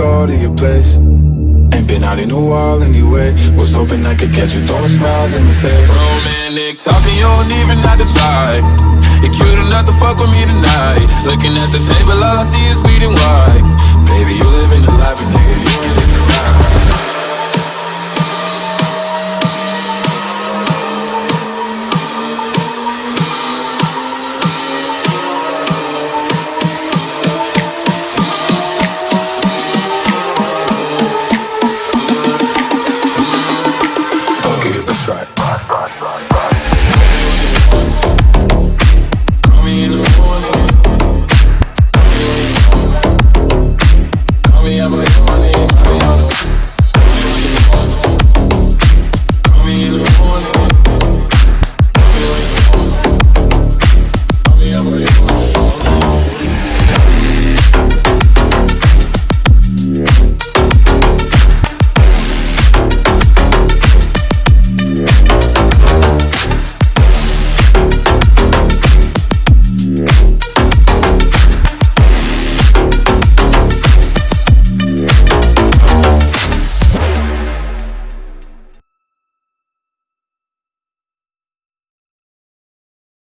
call to your place. Ain't been out in a while anyway. Was hoping I could catch you throwing smiles in my face. Romantic talking, you don't even have to try. You're cute enough to fuck with me tonight. Looking at the table, all I see is weed and white.